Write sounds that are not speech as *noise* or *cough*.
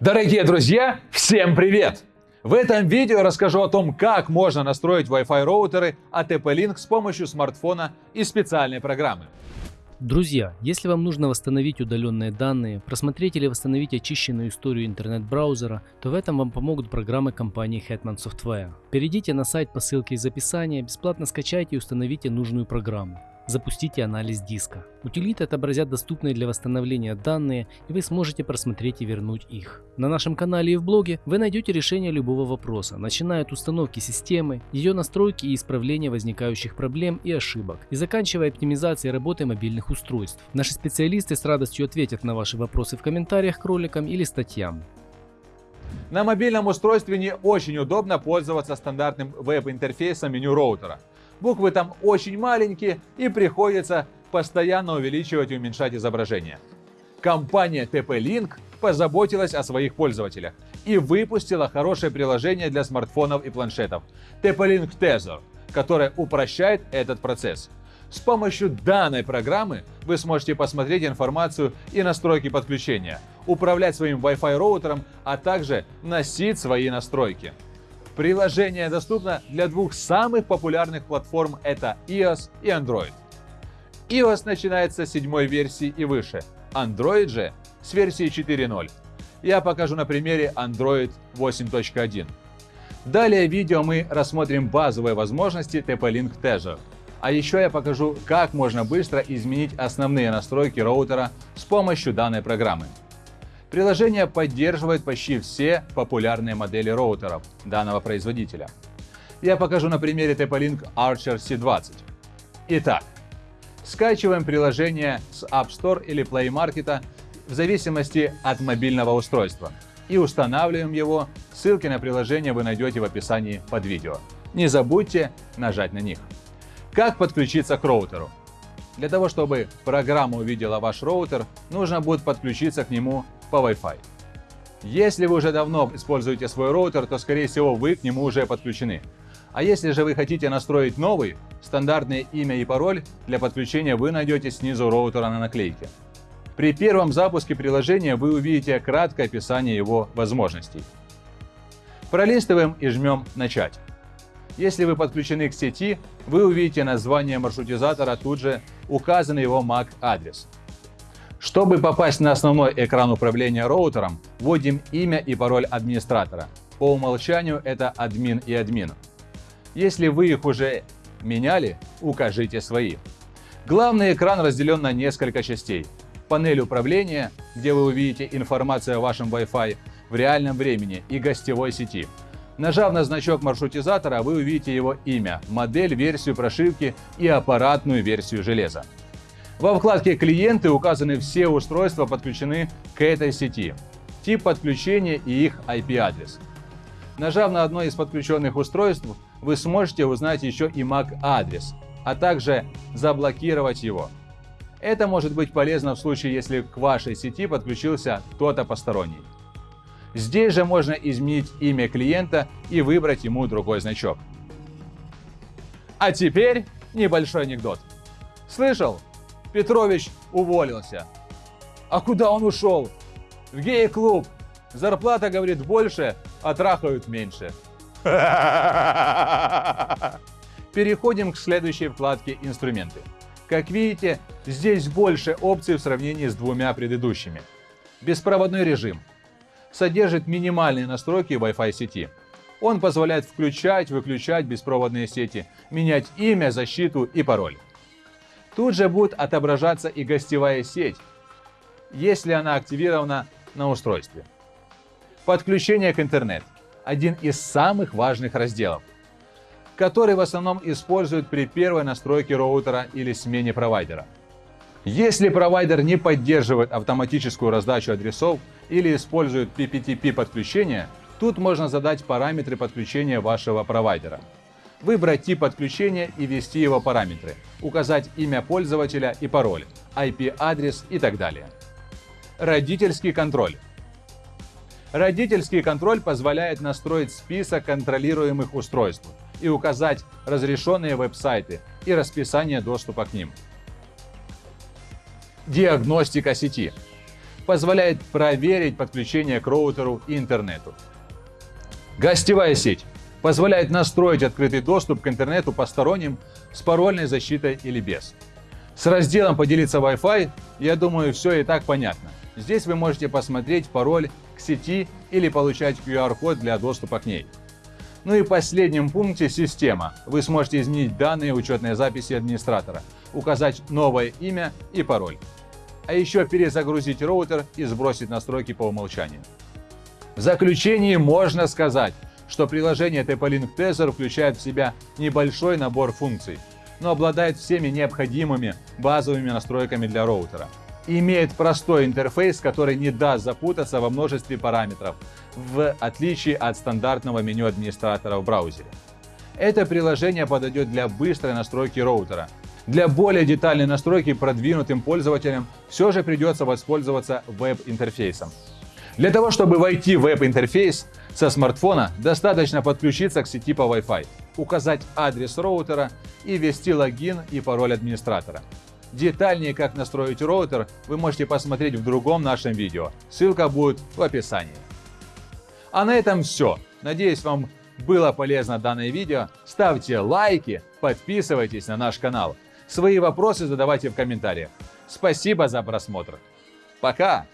Дорогие друзья, всем привет! В этом видео расскажу о том, как можно настроить Wi-Fi роутеры от TP-Link с помощью смартфона и специальной программы. Друзья, если вам нужно восстановить удаленные данные, просмотреть или восстановить очищенную историю интернет-браузера, то в этом вам помогут программы компании Hetman Software. Перейдите на сайт по ссылке из описания, бесплатно скачайте и установите нужную программу. Запустите анализ диска. Утилиты отобразят доступные для восстановления данные, и вы сможете просмотреть и вернуть их. На нашем канале и в блоге вы найдете решение любого вопроса, начиная от установки системы, ее настройки и исправления возникающих проблем и ошибок, и заканчивая оптимизацией работы мобильных устройств. Наши специалисты с радостью ответят на ваши вопросы в комментариях к роликам или статьям. На мобильном устройстве не очень удобно пользоваться стандартным веб-интерфейсом меню роутера – Буквы там очень маленькие и приходится постоянно увеличивать и уменьшать изображение. Компания TP-Link позаботилась о своих пользователях и выпустила хорошее приложение для смартфонов и планшетов TP-Link Tether, которое упрощает этот процесс. С помощью данной программы вы сможете посмотреть информацию и настройки подключения, управлять своим Wi-Fi роутером, а также носить свои настройки. Приложение доступно для двух самых популярных платформ – это iOS и Android. iOS начинается с седьмой версии и выше, Android же с версии 4.0. Я покажу на примере Android 8.1. Далее в видео мы рассмотрим базовые возможности TP-Link Tether. А еще я покажу, как можно быстро изменить основные настройки роутера с помощью данной программы. Приложение поддерживает почти все популярные модели роутеров данного производителя. Я покажу на примере TP-Link Archer C20. Итак, скачиваем приложение с App Store или Play Market в зависимости от мобильного устройства и устанавливаем его. Ссылки на приложение вы найдете в описании под видео. Не забудьте нажать на них. Как подключиться к роутеру? Для того, чтобы программа увидела ваш роутер, нужно будет подключиться к нему по Wi-Fi. Если вы уже давно используете свой роутер, то скорее всего вы к нему уже подключены. А если же вы хотите настроить новый, стандартное имя и пароль для подключения вы найдете снизу роутера на наклейке. При первом запуске приложения вы увидите краткое описание его возможностей. Пролистываем и жмем «Начать». Если вы подключены к сети, вы увидите название маршрутизатора, тут же указан его MAC-адрес. Чтобы попасть на основной экран управления роутером, вводим имя и пароль администратора. По умолчанию это админ и админ. Если вы их уже меняли, укажите свои. Главный экран разделен на несколько частей. Панель управления, где вы увидите информацию о вашем Wi-Fi в реальном времени и гостевой сети. Нажав на значок маршрутизатора, вы увидите его имя, модель, версию прошивки и аппаратную версию железа. Во вкладке «Клиенты» указаны все устройства, подключены к этой сети, тип подключения и их IP-адрес. Нажав на одно из подключенных устройств, вы сможете узнать еще и MAC-адрес, а также заблокировать его. Это может быть полезно в случае, если к вашей сети подключился кто-то посторонний. Здесь же можно изменить имя клиента и выбрать ему другой значок. А теперь небольшой анекдот. Слышал, Петрович уволился. А куда он ушел? В гей-клуб. Зарплата, говорит, больше, а трахают меньше. *laughs* Переходим к следующей вкладке «Инструменты». Как видите, здесь больше опций в сравнении с двумя предыдущими. Беспроводной режим. Содержит минимальные настройки Wi-Fi сети. Он позволяет включать, выключать беспроводные сети, менять имя, защиту и пароль. Тут же будет отображаться и гостевая сеть, если она активирована на устройстве. Подключение к интернету – один из самых важных разделов, который в основном используют при первой настройке роутера или смене провайдера. Если провайдер не поддерживает автоматическую раздачу адресов или использует PPTP подключение, тут можно задать параметры подключения вашего провайдера выбрать тип подключения и ввести его параметры, указать имя пользователя и пароль, IP-адрес и так далее. Родительский контроль. Родительский контроль позволяет настроить список контролируемых устройств и указать разрешенные веб-сайты и расписание доступа к ним. Диагностика сети. позволяет проверить подключение к роутеру и интернету. Гостевая сеть позволяет настроить открытый доступ к интернету посторонним с парольной защитой или без. С разделом «Поделиться Wi-Fi» я думаю все и так понятно. Здесь вы можете посмотреть пароль к сети или получать QR-код для доступа к ней. Ну и в последнем пункте «Система». Вы сможете изменить данные учетной записи администратора, указать новое имя и пароль. А еще перезагрузить роутер и сбросить настройки по умолчанию. В заключении можно сказать, что приложение TP-Link Tether включает в себя небольшой набор функций, но обладает всеми необходимыми базовыми настройками для роутера. Имеет простой интерфейс, который не даст запутаться во множестве параметров, в отличие от стандартного меню администратора в браузере. Это приложение подойдет для быстрой настройки роутера. Для более детальной настройки продвинутым пользователям все же придется воспользоваться веб-интерфейсом. Для того, чтобы войти в веб-интерфейс со смартфона, достаточно подключиться к сети по Wi-Fi, указать адрес роутера и ввести логин и пароль администратора. Детальнее, как настроить роутер, вы можете посмотреть в другом нашем видео. Ссылка будет в описании. А на этом все. Надеюсь, вам было полезно данное видео. Ставьте лайки, подписывайтесь на наш канал. Свои вопросы задавайте в комментариях. Спасибо за просмотр. Пока!